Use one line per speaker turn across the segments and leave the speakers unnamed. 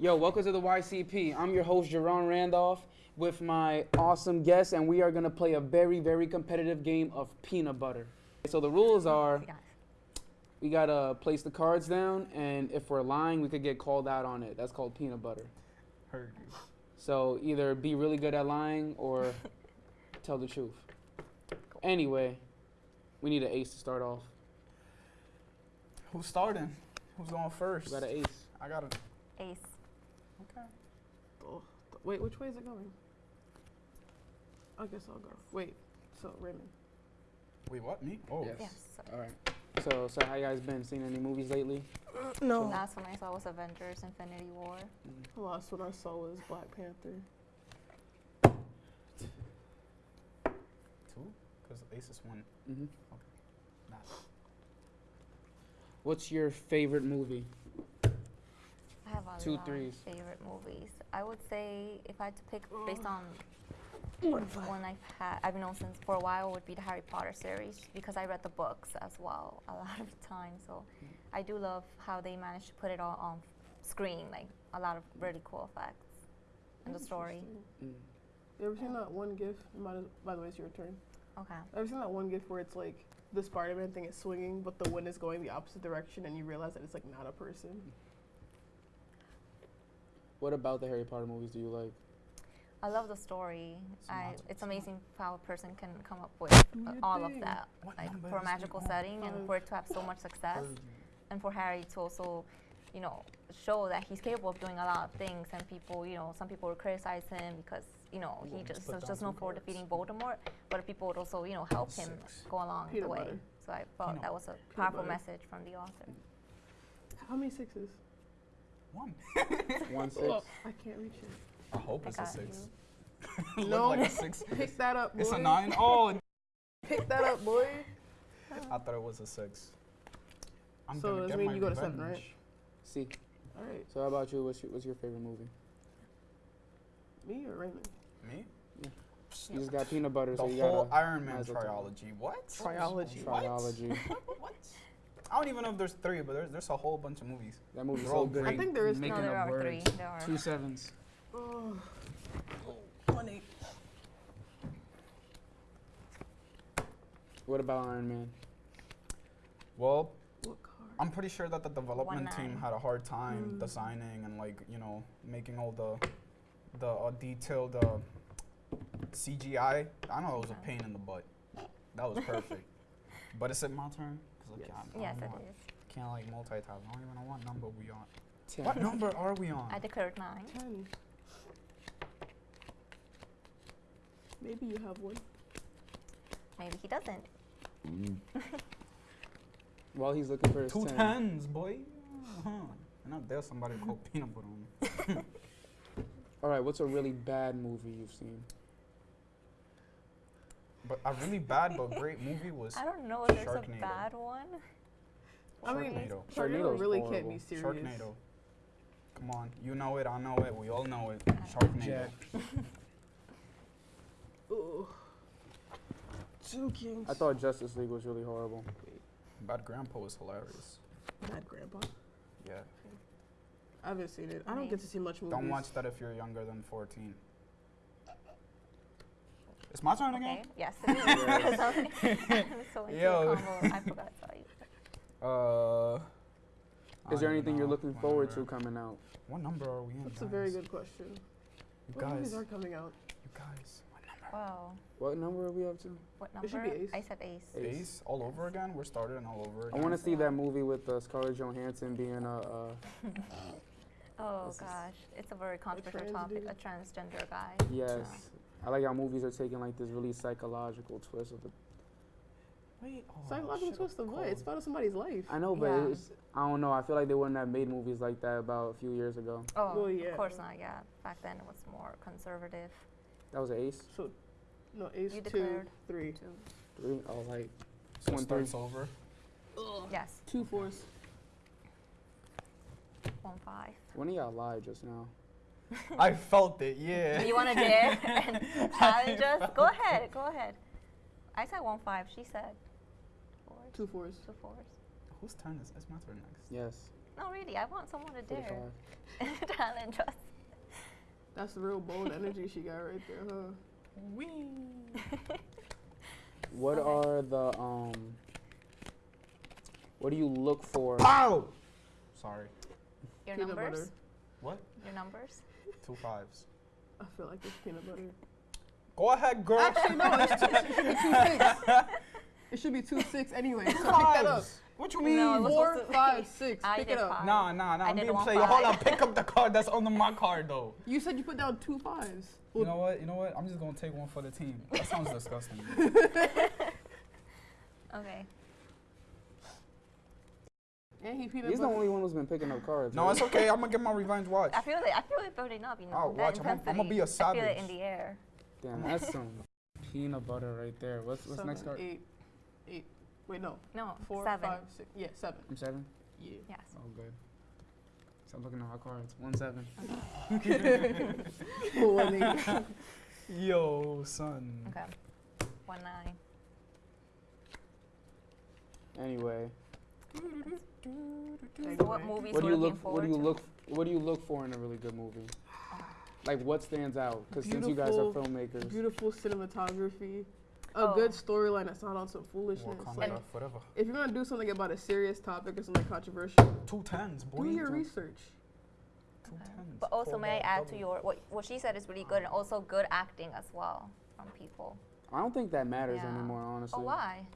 Yo, welcome to the YCP. I'm your host, Jerron Randolph, with my awesome guest, and we are gonna play a very, very competitive game of peanut butter. So the rules are we gotta place the cards down, and if we're lying, we could get called out on it. That's called peanut butter.
Heard you.
So either be really good at lying or tell the truth. Anyway, we need an ace to start off.
Who's starting? Who's going first?
We got an ace.
I got an
Ace.
Okay.
Th- wait, which way is it going? I guess I'll go. Wait, so Raymond.
Wait, what? Me? Oh.
Yes.
Yes.
All right. So, so how you guys been? Seen any movies lately?
No.
Last one I saw was Avengers: Infinity War.
The last one I saw was Black Panther.
Two? Because Ace is one.
hmm
Nah.
What's your favorite movie?
I have a
Two
lot
threes.
of favorite movies. I would say if I had to pick based on
One
I've had, I've known since for a while would be the Harry Potter series because I read the books as well a lot of times. So I do love how they managed to put it all on screen, like a lot of really cool effects and the story.
Mm.
You ever seen that one gif? It might as- by the way, it's your turn.
Okay.
Ever seen that one gif where it's like the Spider-Man thing is swinging, but the wind is going the opposite direction, and you realize that it's like not a person?
What about the Harry Potter movies do you like?
I love the story. I, it's amazing how a person can come up with uh, all of that,
What
like for a magical setting, and for it to have so much success. And for Harry to also, you know, show that he's capable of doing a lot of things. And people, you know, some people would criticize him because, you know,
You
he
want me to
just was just known for defeating Voldemort, but people would also, you know, help him go along
Peanut
the way.
butter.
So I thought
Peanut
that was a
Peanut
powerful
butter.
message from the author.
How many sixes?
One.
One six.
Oh, I can't reach it.
I hope
I
it's a six.
No.
like a six.
Pick that up, boy.
It's a nine. Oh,
Pick that up, boy.
I thought it was a six. I'm
So
gonna
does
get
mean you go to seven, right?
See.
All right,
So how about you? What's your, what's your favorite movie?
me or Raymond?
Me? Yeah.
You just got peanut butter,
The
so you
whole
gotta
Iron Man
might as well
trilogy. What?
Trilogy.
What?
triology.
what? I don't even know if there's three, but there's, there's a whole bunch of movies.
That movie's
They're
so
all
good.
great.
I think there is
Making
no, there
up
are three.
words.
There are.
Two sevens.
Oh, one eight.
What about Iron Man?
Well,
What?
I'm pretty sure that the development team had a hard time
Mm.
designing and like you know making all the the uh, detailed uh, CGI. I know it was a pain in the butt. That was perfect. but is it my turn? 'Cause I
Yes.
can't,
Yes,
don't
it
know. Can't like multitask. I don't even know what number we are on.
Ten.
What number are we on?
I declared nine.
Ten. Maybe you have one.
Maybe he doesn't.
While he's looking for his
Two
ten.
tens, boy. Uh-huh. And not there somebody called peanut butter on me.
All right. What's a really bad movie you've seen?
But a really bad but great movie was
I don't know if there's a bad one.
I mean,
Sharknado.
Sharknado
Sharknado's
really
horrible.
can't be serious.
Sharknado. Come on, you know it, I know it, we all know it. Sharknado.
Jack.
Ooh. Two kings.
I thought Justice League was really horrible.
Bad Grandpa was hilarious.
Mad Grandpa.
Yeah.
I haven't seen it. I don't get to see much movies.
Don't watch that if you're younger than 14. It's my turn
Okay.
again.
Yes. It is. so like
Yo.
Yo. combo, I forgot to tell you.
Uh.
Is there
don't
anything you're looking
What
forward to coming out?
What number are we in?
That's a very good question.
You
What movies
guys.
are coming out?
You guys. What number?
Wow.
What number are we up to?
What
It should
number?
be ace.
I said ace.
Ace.
Ace all over again? We're starting all over again.
I want to see that movie with uh, Scarlett Johansson being a. Uh,
Oh gosh, it's a very controversial topic. A transgender guy.
yes. I like how movies are taking like this really psychological twist of the.
Wait. Oh,
Psychological twist of what?
called-
It's about somebody's life.
I know, but
Yeah.
it's. I don't know. I feel like they wouldn't have made movies like that about a few years ago.
Oh,
Well, yeah.
of course not. Yeah, back then it was more conservative.
That was ace.
So, no, ace
You
two, three.
Oh, like
So
One,
starts over.
Yes,
Two fours.
one five.
when of y'all lied just now.
I felt it, yeah.
You want to dare and challenge us? Go ahead. Go ahead. I said one five. She said fours.
Two fours.
Two fours.
Whose turn is It's my turn next.
Yes.
No, really, I want someone to dare
45.
challenge us.
That's the real bold energy she got right there, huh? Wee.
What
Okay.
are the um? What do you look for?
Ow! Sorry.
Your
Peanut
numbers?
butter.
What?
Your numbers?
Two fives.
I feel like it's peanut butter.
Go ahead, girl.
Actually, no, it's two, it should be two six. It should be two six anyway. So pick that up.
What you mean?
No, it was
Four,
supposed to-
five, six.
I
pick it up.
five.
Nah, nah, nah.
I
I'm being played. Hold on. Pick up the card that's under my card, though.
You said you put down two fives.
You know what? You know what? I'm just gonna take one for the team. That sounds disgusting.
Okay.
And he
He's the only one who's been picking up cards.
no, it's okay. I'm gonna get my revenge watch.
I feel it. I feel it building up. You know.
Oh,
that
watch, I'ma- I'ma be a
intensity. I feel it in the air.
Damn, that's some peanut butter right there. What's what's
Seven,
next card?
Eight, eight. Wait, no.
No,
Four,
seven.
five, six. Yeah, seven.
I'm seven.
Yeah.
Yes.
Oh, good. Stop looking at my cards. One seven.
One eight.
Yo, son.
Okay. One nine.
Anyway,
So what movies
what do
we're
you
looking
look? What do you
to?
look? What do you look for in a really good movie?
Uh,
Like what stands out? Because since you guys are filmmakers,
Beautiful cinematography. A
Oh.
good storyline that's not on some foolishness. Like,
And-
if you're gonna do something about a serious topic or something controversial,
Two tens, boy.
do your
Two-
research.
Two tens.
But also,
Pull
may I
that
add to your what what she said is really good, and also good acting as well from people.
I don't think that matters
Yeah.
anymore, honestly.
Oh, why?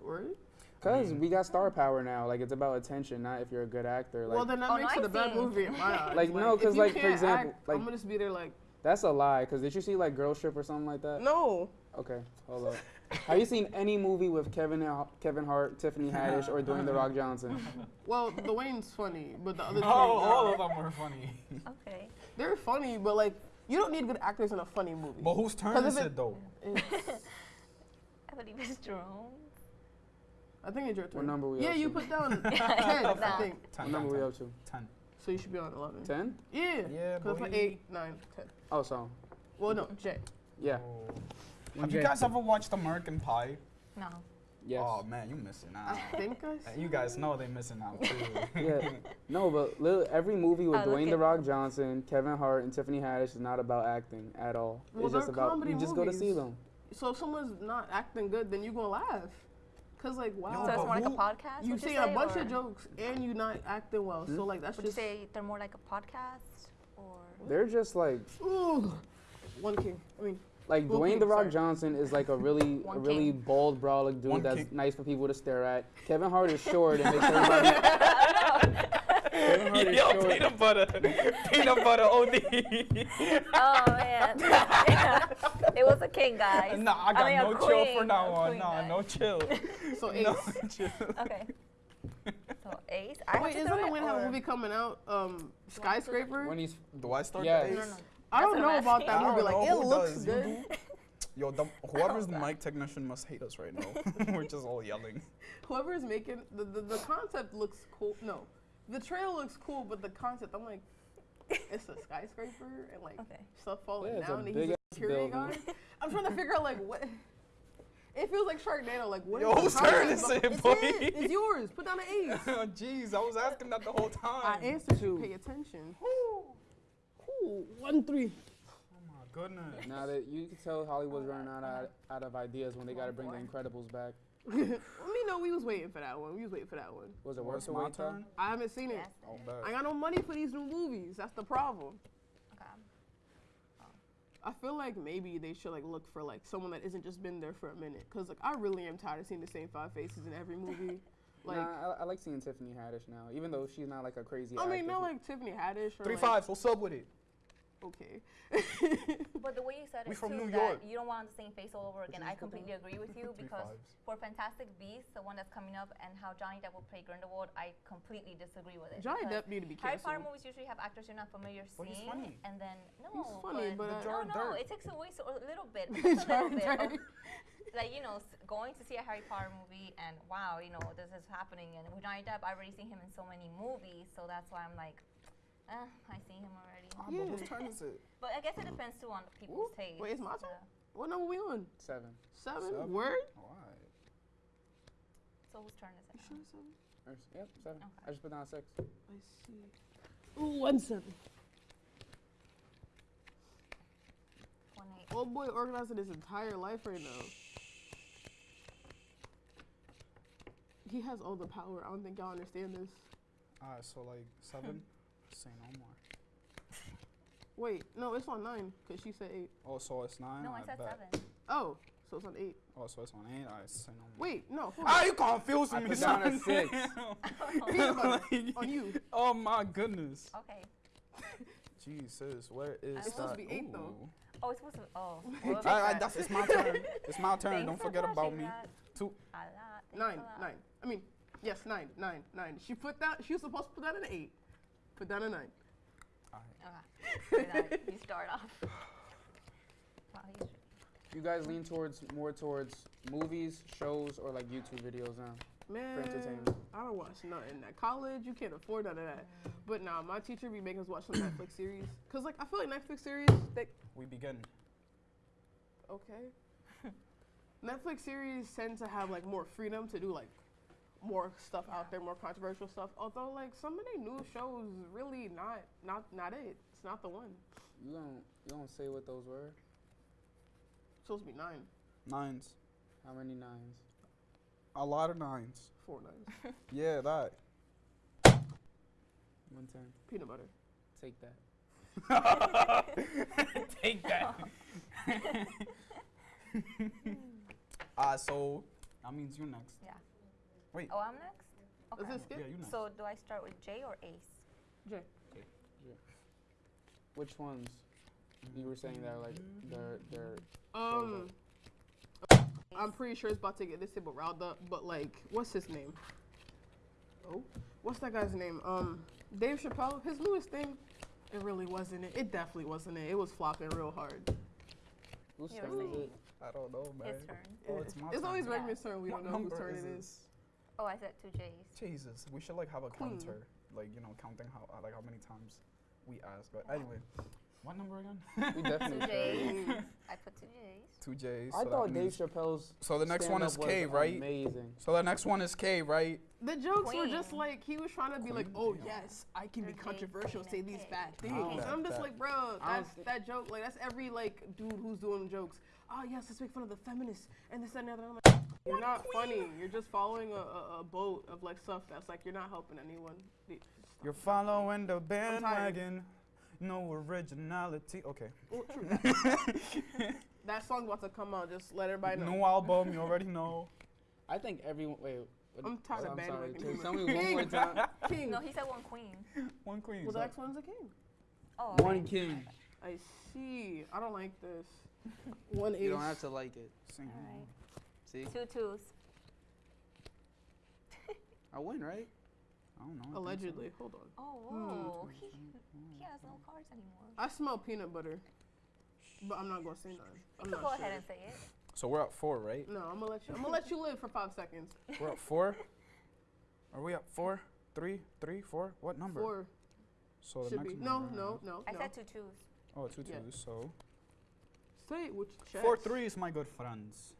Word?
Because
mean-
we got star power now. Like it's about attention, not if you're a good actor. Like
well, then that
Oh,
makes
no,
it a
I've
bad movie in my eyes.
Like, no,
if
'cause,
you
like, for
can't
example,
act,
like-
I'm gonna just be there like,
that's a lie. Because did you see like Girl Trip or something like that?
no.
Okay, hold up. Have you seen any movie with Kevin Hart- Kevin Hart, Tiffany Haddish, or Dwayne the Rock Johnson?
Well, the Wayne's funny, but the other two,
Oh, all
nah.
of them were funny.
Okay.
they're funny, but like, you don't need good actors in a funny movie.
But whose turn is
it-
it though?
I believe it's Jerome.
I think it's your turn.
What number we
Yeah,
up
you put down ten, I
Nah.
think.
What
Ten,
number
ten,
we
ten.
up to?
Ten.
So you should be on eleven.
Ten?
Yeah.
Yeah,
Cause it's like
boy.
eight, nine, ten.
Oh, so
Well, no, J.
yeah.
Oh.
When
Have you guys ever watched American Pie?
No.
Yes.
Oh man, you missing out.
I think I.
And you guys know they missing out too.
Yeah. No, but every movie with
I look
Dwayne the Rock Johnson, Kevin Hart, and Tiffany Haddish is not about acting at all.
Well,
it's just
they're
about
comedy
you just go to see them.
So if someone's not acting good, then you gonna laugh. Cause like wow,
Yo,
so it's
but
more like a podcast.
you
would
saying
say,
a bunch
or
of jokes and you not acting well.
Hmm?
So like that's
Would you say they're more like a podcast, or
They're just like
Ooh. one king. I mean,
like Dwayne
okay,
the Rock
sorry.
Johnson is like a really a really
king.
bald brolic dude
One
that's
king.
nice for people to stare at. Kevin Hart is short and makes everybody. Kevin
Yo, peanut butter, peanut butter OD.
oh man, Yeah. it was a king, guys.
nah, I got
mean, a
no chill for
queen,
now
a
on.
queen,
Nah,
guys.
no chill.
so ace.
no chill.
Okay. So Ace. I
Wait,
have to
isn't the
it,
Wayne have a movie coming out? Um, Skyscraper.
When he's
Do I start
Yeah.
the
No,
ace?
no.
I don't know
I'm
about that
asking. I
movie. Like it looks
does.
Good.
Yo, the, whoever's the mic technician must hate us right now. We're just all yelling.
Whoever's making the, the the concept looks cool. No, the trail looks cool, but the concept, I'm like, it's a skyscraper and like
Okay.
stuff falling
Yeah, it's a
down. and he's
big
a
ass
security guard. I'm trying to figure out like what. It feels like Sharknado. Like what?
Yo,
is
whose
the
turn
concept
is
of-
it,
it's
boy?
it. It's yours. Put down an ace.
Oh, Jeez, I was asking that the whole time.
I answered you.
Two.
Pay attention. Ooh, one three.
Oh my goodness.
now that you can tell Hollywood's running out of, out of ideas when they got to bring the Incredibles back.
We know we was waiting for that one. We was waiting for that one.
Was it worth
it's
the
my
wait
turn?
I haven't seen it.
Yes.
Oh,
it is.
I got no money for these new movies. That's the problem.
Okay.
I feel like maybe they should like look for like someone that isn't just been there for a minute. Cause like I really am tired of seeing the same five faces in every movie. Like
nah, I, I like seeing Tiffany Haddish now, even though she's not like a crazy.
I mean,
actress.
not like Tiffany Haddish or
Three
like,
fives. What's up with it?
Okay.
But the way you said it
We from
too,
New
that
York.
you don't want the same face all over again. I completely agree with you because
fives.
for Fantastic Beasts, the one that's coming up, and how Johnny Depp will play Grindelwald, I completely disagree with it.
Johnny Depp need to be
Harry Potter movies usually have actors you're not familiar
But he's
seeing,
funny.
and then no,
He's funny, but,
but
uh,
no, no,
dirt.
it takes away so, a little bit, just a little bit. Of, like you know, s- going to see a Harry Potter movie, and wow, you know, this is happening, and with Johnny Depp, I've already seen him in so many movies, so that's why I'm like, eh, I see him already.
Ah,
Yeah.
but whose turn is it?
But I guess it depends too on people's
Ooh,
taste.
wait, it's my turn?
uh,
What number we on?
seven.
Seven.
Seven?
Word?
Alright.
So whose turn is it?
You
now?
sure seven?
Yep, seven.
Okay.
I just put down six.
I see. Ooh, one seven.
One eight.
Old boy organizing his entire life right now. He has all the power. I don't think y'all understand this.
Alright, so like seven. Say no more.
Wait, no, it's on nine because she said eight.
Oh, so it's nine.
No, I said
bet.
seven.
Oh, so it's on eight.
Oh, so it's on eight. Alright, say no more.
Wait, no, hold
Ah,
on.
you confusing
I
me.
put down a six.
Peanut on you.
Oh my goodness.
Okay.
Jesus, where is
It's
that?
supposed to be eight, though.
Oh, it's supposed to. Oh. we'll
I, I, that's, it's my turn. It's my turn.
Thanks
Don't
for
forget about me.
that.
Two.
A lot.
Nine,
a lot.
nine. I mean, yes, nine, nine, nine. She put that. She was supposed to put that in eight. Put down a nine.
Okay. Night. you start off. Wow,
You guys lean towards more towards movies, shows, or like YouTube videos now.
Man,
entertainment.
I don't watch nothing. At college, you can't afford none of that. But nah, my teacher be making us watch some Netflix series. Cause like I feel like Netflix series, they
We begin.
okay. Netflix series tend to have like more freedom to do like more stuff out there, more controversial stuff. Although like some of their new shows really not not not it. It's not the one.
You don't you don't say what those were?
supposed to be nine,
Nines.
How many nines?
A lot of nines.
four nines.
Yeah, that.
One ten.
Peanut butter.
Take that.
Take that. Ah, so that means you're next.
Yeah.
Wait.
Oh, I'm next.
Is
Okay.
this skip?
Yeah, you next.
So do I start with J or Ace?
J.
Which ones? You were saying that like they're they're
Um, I'm pretty sure it's about to get this table riled up, but like, what's his name? Oh, what's that guy's name? Um, Dave Chappelle. His newest thing. It really wasn't it. It definitely wasn't it. It was flopping real hard.
whose
You
turn is it?
I don't know, man.
His turn.
Oh, it's my
It's
turn.
always
Yeah.
Redman's turn. We
What
don't know whose turn
is
it
this?
is.
Oh, I said two J's.
Jesus, we should like have a
Queen.
counter, like you know, counting how uh, like how many times we ask. But anyway, what number again?
We definitely
Two J's. I put two J's.
Two J's.
I
so
thought Dave Chappelle's
So the next one is
stand-up
K, right?
Amazing.
So the next one is K, right?
The jokes were just like he was trying to be like, oh
yeah.
yes, I can be
There's Jay,
controversial, say these
K.
bad
Oh,
things.
that-
and I'm just
that-
like, bro,
I
that's that joke. Like that's every like dude who's doing jokes. Oh yes, let's make fun of the feminists and this and the other. I'm like, you're not funny. You're just following a, a, a boat of like stuff that's like you're not helping anyone.
You're following the
tired.
bandwagon. No originality. Okay.
Well, true. that song's about to come out. Just let everybody know.
New album, you already know.
I think everyone. Wait. what-
I'm tired of
I'm sorry.
bandwagon
Tell me one more time.
King.
No, he said one queen.
One queen.
well,
so-
the next one's a king.
Oh.
One
okay.
king.
I see. I don't like this. One
You
ace.
don't have to like it.
Sing.
Alright.
See,
Two twos.
I win, right?
I don't know. I think so.
Allegedly. Hold on.
Oh,
Hmm.
whoa. He, he has no cards anymore.
I smell peanut butter, but I'm not gonna say none. I'm
You
not
can go
sure.
ahead and say it.
So we're at four, right?
No, I'm gonna let you. I'm gonna let you live for five seconds.
We're at four. Are we at four? Three? Three? What number?
Four
So the
should
next
be. No,
number-
no, no,
I
no.
said two twos.
Oh, two twos.
Yeah.
So
Say it with your chest.
four threes, my good friends.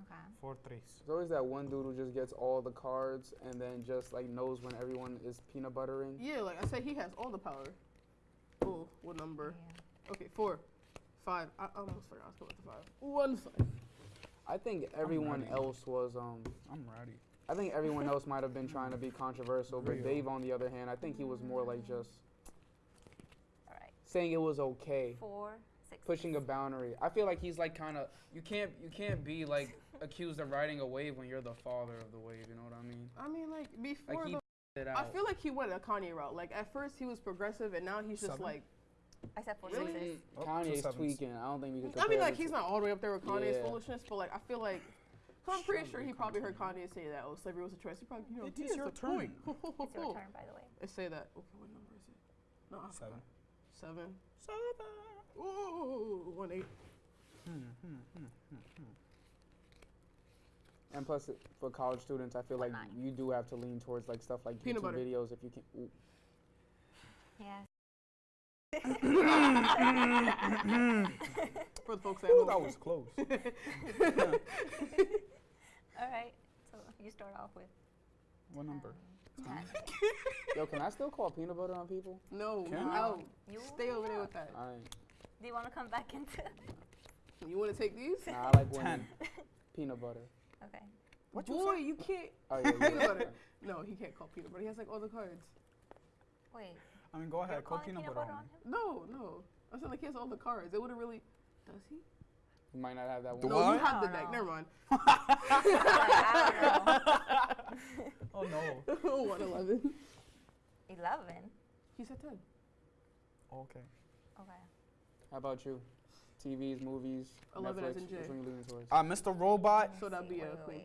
Okay.
Four threes.
There's always that one dude who just gets all the cards and then just like knows when everyone is peanut buttering.
Yeah, like I said, he has all the power. Oh, what number?
Yeah.
Okay, four, five. I almost forgot I was going to five. One five.
I think everyone else was um.
I'm ready.
I think everyone else might have been trying to be controversial, but Dave, on the other hand, I think he was more like just
All right.
saying it was okay,
Four, six.
pushing a boundary. I feel like he's like kind of you can't you can't be like accused of riding a wave when you're the father of the wave. You know what I mean?
I mean, like before
Like he
the.
it
I feel like he went a Kanye route. Like at first he was progressive, and now he's just
Seven?
like.
I said four
Really?
sixes.
Oh, two
Kanye's
sevens.
tweaking. I don't think we could.
I mean, like he's not all the way up there with Kanye's
Yeah.
foolishness, but like I feel like. i I'm pretty sure
Strawberry
he probably heard. Kanye say that. Oh, slavery was a choice. He probably, you know,
It
he
is
has
your
a point.
It's your turn, by the way.
Let's say that. Okay, what number is it? No, I
Seven.
forgot. Seven. Seven. Ooh, one eight.
Hmm, hmm, hmm, hmm, hmm.
And plus, for college students, I feel like
Nine.
you do have to lean towards like stuff like
Peanut
YouTube
butter.
videos if you can. Ooh.
Yes.
For the folks at
Ooh,
home.
that was close.
All right. So you start off with
what number?
um,
Yo, can I still call peanut butter on people?
No,
Can
you
you?
You
Stay over there with that.
I
Do you want to come back into?
You want to take these?
nah, I like winning.
Ten.
Peanut butter.
Okay.
What you
Boy,
say?
you can't.
Oh yeah, yeah,
Peanut butter. No, he can't call peanut butter. He has like all the cards.
Wait.
I mean, go ahead. Call
calling
peanut butter on me.
him?
No, no. I said like he has all the cards. It would have really. Does he?
You might not have that one.
no,
I?
you have the
I
deck.
don't
Never mind.
Oh no.
One eleven.
don't. Eleven.
He said ten.
Okay.
Okay.
How about you? TVs, movies,
11
Netflix.
as in J.
Which one you leaning towards?
Uh, Mr. Robot.
Let
So that'd
see.
be a
wait,
queen.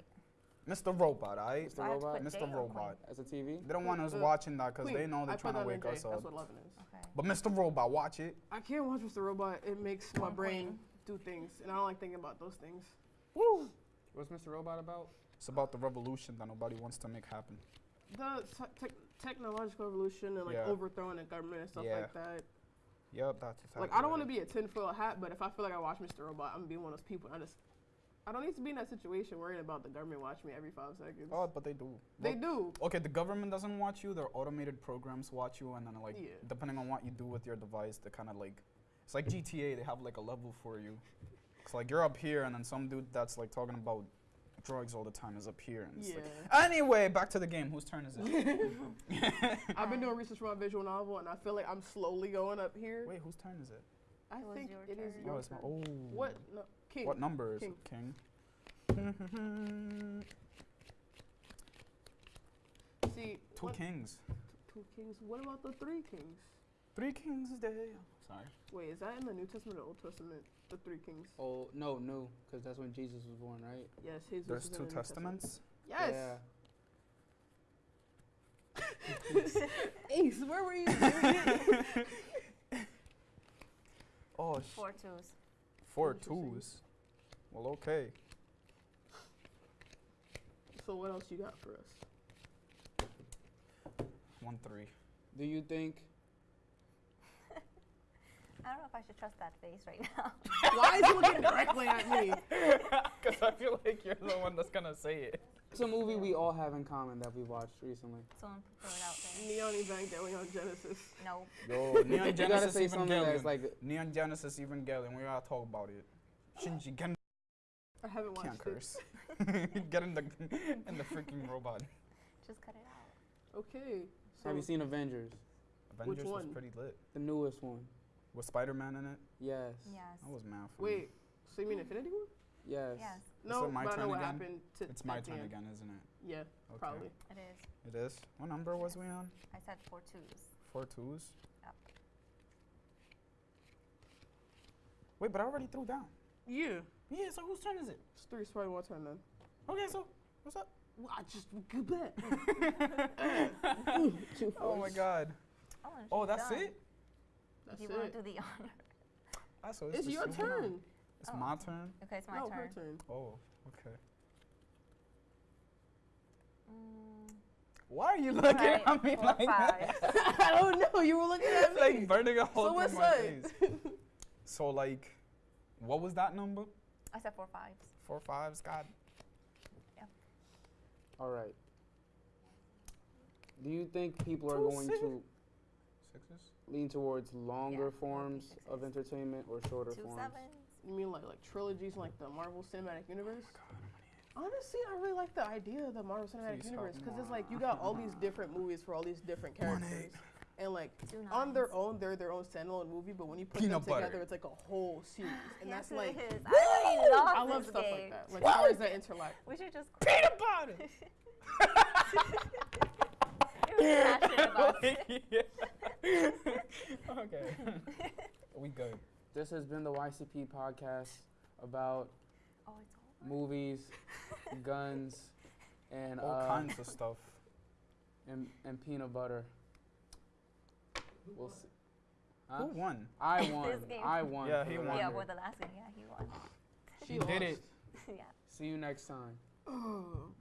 Mr. Robot, alright?
Mr. I have to
Robot?
put
Mr.
J
Robot.
As a TV?
They don't want us
Uh,
watching that because
Queen.
they know they're
put
trying to
that in
wake
J.
us
That's
up.
what eleven is.
Okay.
But Mr. Robot, watch it.
I can't watch Mr. Robot. It makes my brain do things, and I don't like thinking about those things.
Woo!
What's Mr. Robot about?
It's about the revolution that nobody wants to make happen.
The te- technological revolution and like
Yeah.
overthrowing the government and stuff
Yeah.
like that.
Yep, that's exactly
Like I don't want to be a tinfoil hat, but if I feel like I watch Mr. Robot, I'm gonna be one of those people. I just I don't need to be in that situation worrying about the government watching me every five seconds.
Oh, but they do.
they do.
Okay, the government doesn't watch you. Their automated programs watch you, and then like
Yeah.
depending on what you do with your device, they kind of like it's like GTA. They have like a level for you. It's like you're up here, and then some dude that's like talking about drugs all the time is up here.
Yeah.
like, anyway, back to the game. Whose turn is it?
I've been doing research for my visual novel, and I feel like I'm slowly going up here.
Wait, whose turn is it?
I
It
think
your
it is
turn.
your
oh, it's my,
turn.
oh.
What? No, King.
What number is
King.
it? King.
See,
Two
what-
kings.
two kings. What about the three kings?
Three kings day. Sorry.
Wait, is that in the New Testament or Old Testament? The three kings.
Oh no, no, because that's when Jesus was born, right?
Yes, Jesus.
There's
is in
two
the New Testament.
testaments.
Yes.
Yeah.
Ace, where were you?
Oh, sh-
Four twos.
four
Interesting.
twos. Well, okay.
so what else you got for us?
One three.
Do you think?
I don't know if I should trust that face right now.
Why is he looking directly at me?
Because I feel like you're the one that's gonna say it.
It's a movie we all have in common that we watched recently.
Someone throw it out there.
Neon Evangelion Genesis.
No.
Yo, Neon
you gotta
Genesis
say something that's like
Neon Genesis Evangelion. We gotta talk about it. Shinji, get in,
I haven't watched
can't
it.
curse. get in the in the freaking robot.
Just cut it out.
Okay. So
Have you seen Avengers?
Avengers was
one?
pretty lit.
The newest one.
Was Spider-Man in it?
Yes.
Yes.
That was mad fun.
Wait, so you mean Infinity War?
Yes.
Yes,
No,
it my
but I
turn
know what
again?
happened to
It's my turn again, isn't it?
Yeah,
Okay.
probably.
it is.
It is. What number was we on?
I said four twos.
Four twos.
Yep.
Wait, but I already threw down.
Yeah.
Yeah. So whose turn is it?
It's three, it's probably one turn then.
Okay. So what's up?
Well, I just good bet. Two
Oh my. God.
Oh, and
Oh,
she's
that's
done.
it.
That's
you want to do the honor?
Ah, so
It's
just
your
moving
turn.
It's
Oh.
my turn.
Okay, it's my
no,
turn.
her turn.
Oh, okay.
Mm,
Why are you looking
alright,
at me
four,
like
five.
that?
I don't know. You were looking at me.
like burning a hole
so
through
what's
my
that?
face. So like, what was that number?
I said four fives.
Four fives. God. Yeah.
All right. Do you think people are going
six-
to
Sixes.
Lean towards longer
Yeah,
forms of entertainment or shorter
Two
forms?
sevens.
You mean like like trilogies, like the Marvel Cinematic oh Universe? Honestly, I really like the idea of the Marvel Cinematic
Please
Universe because it's like you got all these different movies for all these different characters, and like on their own, they're their own standalone movie. But when you put
Peanut
them together,
butter.
it's like a whole series, and
yes,
that's like
it is. I already love
I love stuff
game.
like that, like stories that interlock.
We should just.
Peanut butter.
You're passionate about
okay. we good.
This has been the YCP podcast about
Oh, it's over.
movies, guns, and
All
uh,
kinds of stuff.
and, and peanut butter. We'll see. Huh?
Who won?
I won. I won.
Yeah,
for
he
the
won.
Yeah,
record.
for the last game, yeah, he won.
She did it.
yeah.
See you next time.
Oh.